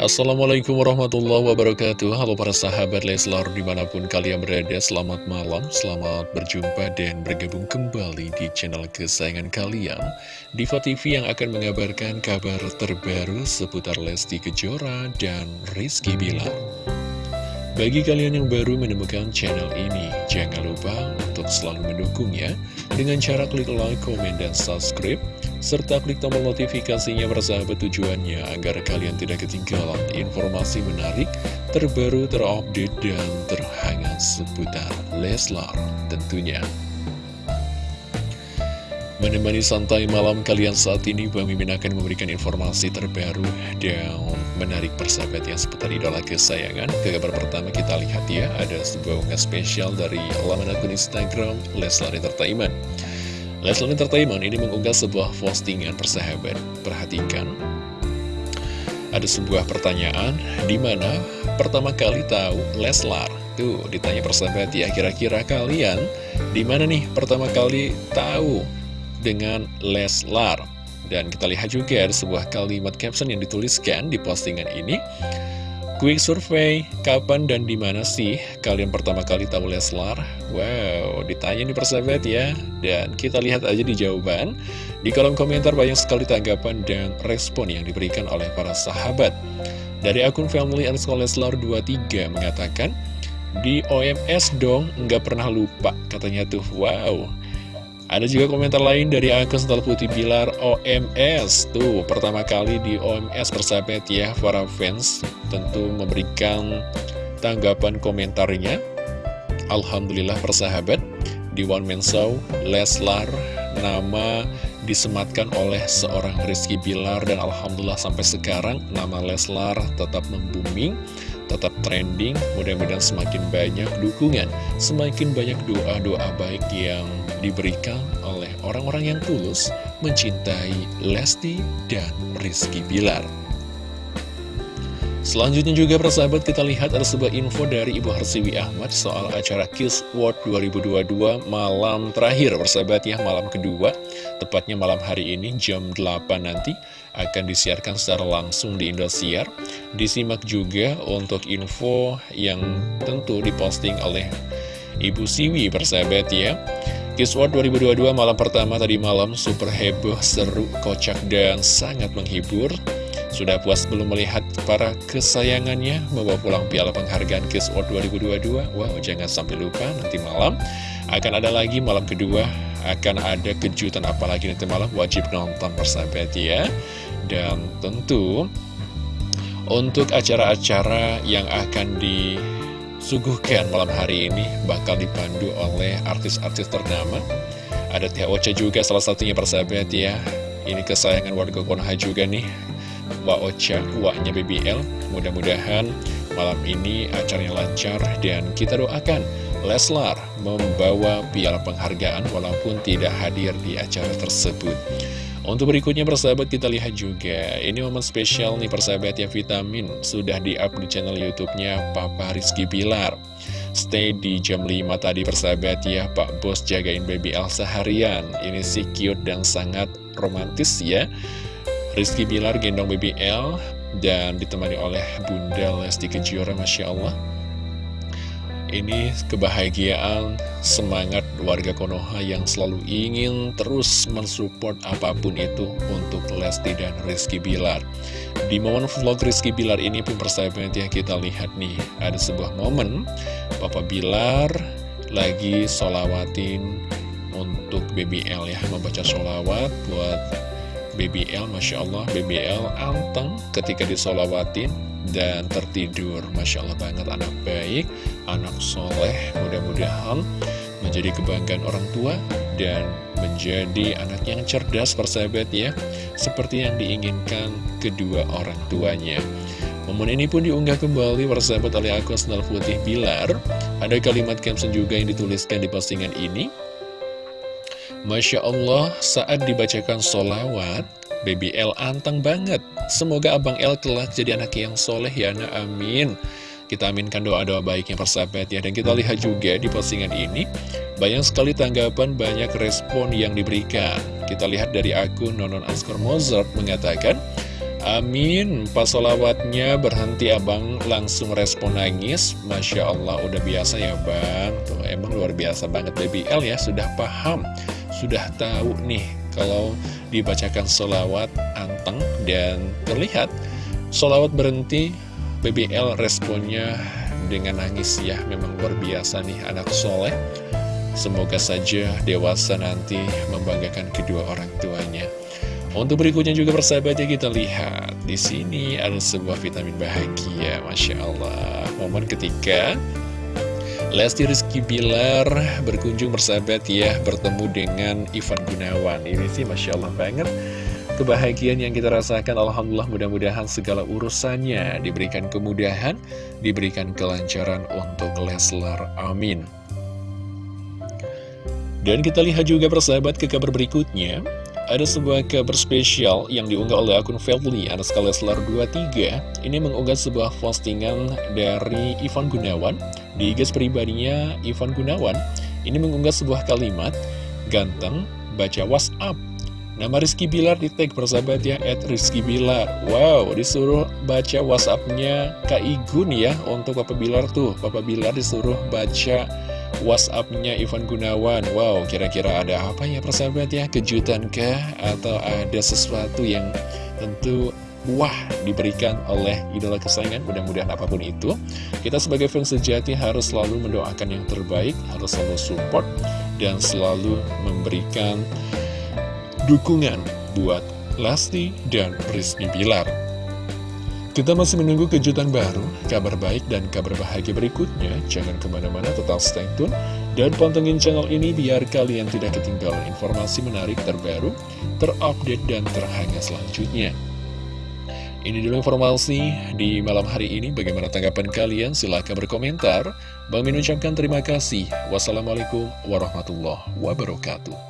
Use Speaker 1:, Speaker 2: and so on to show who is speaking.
Speaker 1: Assalamualaikum warahmatullahi wabarakatuh. Halo para sahabat Leslar di mana pun kalian berada Selamat malam, selamat berjumpa dan bergabung kembali di channel kesayangan kalian. Diva TV yang akan mengabarkan kabar terbaru seputar Lesti Kejora dan Rizky Bilar. Bagi kalian yang baru menemukan channel ini, jangan lupa untuk selalu mendukungnya dengan cara klik like, komen, dan subscribe, serta klik tombol notifikasinya bersahabat tujuannya agar kalian tidak ketinggalan informasi menarik, terbaru, terupdate, dan terhangat seputar Leslar tentunya. Menemani santai malam kalian saat ini, Bang Mimin akan memberikan informasi terbaru dan menarik persahabat yang seputar idola kesayangan. Ke kabar pertama kita lihat ya, ada sebuah unggahan spesial dari laman akun Instagram Leslar Entertainment. Leslar Entertainment ini mengunggah sebuah postingan persahabat. Perhatikan, ada sebuah pertanyaan, di mana pertama kali tahu Leslar? Tuh, ditanya persahabat ya, kira-kira kalian di mana nih pertama kali tahu dengan Leslar. Dan kita lihat juga ada sebuah kalimat caption yang dituliskan di postingan ini. Quick survey, kapan dan di mana sih kalian pertama kali tahu Leslar? Wow, ditanya nih persahabat ya. Dan kita lihat aja di jawaban. Di kolom komentar banyak sekali tanggapan dan respon yang diberikan oleh para sahabat. Dari akun family underscore Leslar 23 mengatakan, di OMS dong, nggak pernah lupa, katanya tuh. Wow, ada juga komentar lain dari akun Sental Putih Bilar OMS Tuh, pertama kali di OMS persahabat ya Para fans tentu memberikan tanggapan komentarnya. Alhamdulillah persahabat Di One Man Show, Leslar Nama disematkan oleh seorang Rizky Bilar Dan Alhamdulillah sampai sekarang nama Leslar tetap membuming tetap trending, mudah-mudahan semakin banyak dukungan, semakin banyak doa-doa baik yang diberikan oleh orang-orang yang tulus mencintai Lesti dan Rizky Bilar. Selanjutnya juga persahabat kita lihat ada sebuah info dari Ibu Harsiwi Ahmad soal acara Kiss World 2022 malam terakhir persahabat ya malam kedua tepatnya malam hari ini jam 8 nanti akan disiarkan secara langsung di Indosiar. Disimak juga untuk info yang tentu diposting oleh Ibu Siwi persahabat ya. Kiss World 2022 malam pertama tadi malam super heboh, seru, kocak, dan sangat menghibur. Sudah puas belum melihat para kesayangannya? Membawa pulang piala penghargaan Kiss World 2022? Wow, jangan sampai lupa nanti malam akan ada lagi malam kedua. Akan ada kejutan apalagi nanti malam? Wajib nonton persahabat ya. Dan tentu untuk acara-acara yang akan disuguhkan malam hari ini bakal dipandu oleh artis-artis ternama. Ada Ocha juga salah satunya persahabat ya. Ini kesayangan warga Konoha juga nih. Mbak Ocha, uaknya BBL. Mudah-mudahan malam ini acaranya lancar dan kita doakan Leslar membawa piala penghargaan walaupun tidak hadir di acara tersebut. Untuk berikutnya persahabat kita lihat juga. Ini momen spesial nih persahabat ya Vitamin. Sudah di-up di channel Youtubenya Papa Rizky Bilar Stay di jam 5 tadi persahabat ya. Pak Bos jagain baby Elsa harian Ini sih cute dan sangat romantis ya. Rizky Bilar gendong BBL dan ditemani oleh Bunda Lesti Kejora Masya Allah ini kebahagiaan, semangat warga Konoha yang selalu ingin terus mensupport apa pun itu untuk Lesti dan Rizky Bilar. Di momen vlog Rizky Bilar ini pun persahabat ya kita lihat nih, ada sebuah momen Papa Bilar lagi solawatin untuk BBL ya, membaca solawat buat BBL, Masya Allah, BBL anteng ketika disolawatin dan tertidur. Masya Allah banget, anak baik, anak soleh, mudah-mudahan menjadi kebanggaan orang tua dan menjadi anak yang cerdas persahabat ya, seperti yang diinginkan kedua orang tuanya. Momen ini pun diunggah kembali persahabat oleh akun Snell Putih Bilar. Ada kalimat caption juga yang dituliskan di postingan ini. Masya Allah, saat dibacakan solawat, Baby L anteng banget. Semoga Abang L kelak jadi anak yang soleh ya, nah amin. Kita aminkan doa-doa baiknya persahabat ya. Dan kita lihat juga di postingan ini, banyak sekali tanggapan, banyak respon yang diberikan. Kita lihat dari akun Nonon Askar Mozart mengatakan, Amin Pas solawatnya berhenti abang langsung respon nangis Masya Allah udah biasa ya bang Tuh emang luar biasa banget Baby L ya Sudah paham Sudah tahu nih Kalau dibacakan solawat anteng Dan terlihat Solawat berhenti Baby L responnya dengan nangis ya Memang luar biasa nih anak soleh Semoga saja dewasa nanti membanggakan kedua orang tuanya. Untuk berikutnya juga persahabat ya kita lihat di sini ada sebuah vitamin bahagia, masya Allah. Momen ketika Lesti Rizky Bilar berkunjung bersahabat ya bertemu dengan Ivan Gunawan. Ini sih masya Allah banget. Kebahagiaan yang kita rasakan Alhamdulillah mudah-mudahan segala urusannya diberikan kemudahan diberikan kelancaran untuk Leslar. Amin. Dan kita lihat juga persahabat ke kabar berikutnya Ada sebuah kabar spesial yang diunggah oleh akun Febly Anaska Leslar 23 Ini mengunggah sebuah postingan dari Ivan Gunawan Di gas pribadinya Ivan Gunawan. Ini mengunggah sebuah kalimat Ganteng, baca WhatsApp. Nama Rizky Bilar di tag persahabat ya At Rizky Bilar. Wow disuruh baca whatsappnya Kak Igun ya Untuk Papa Bilar tuh. Papa Bilar disuruh baca WhatsAppnya Ivan Gunawan Wow, kira-kira ada apa ya persahabat ya? Kejutan kah? Atau ada sesuatu yang tentu wah diberikan oleh idola kesayangan mudah-mudahan apa pun itu kita sebagai fans sejati harus selalu mendoakan yang terbaik harus selalu support dan selalu memberikan dukungan buat Lesti dan Rizky Bilar kita masih menunggu kejutan baru, kabar baik dan kabar bahagia berikutnya. Jangan ke mana-mana, tetap stay tune. Dan pantengin channel ini biar kalian tidak ketinggalan informasi menarik terbaru, terupdate, dan terhangat selanjutnya. Ini dulu informasi di malam hari ini. Bagaimana tanggapan kalian? Silahkan berkomentar. Bang Min ucapkan terima kasih. Wassalamualaikum warahmatullahi wabarakatuh.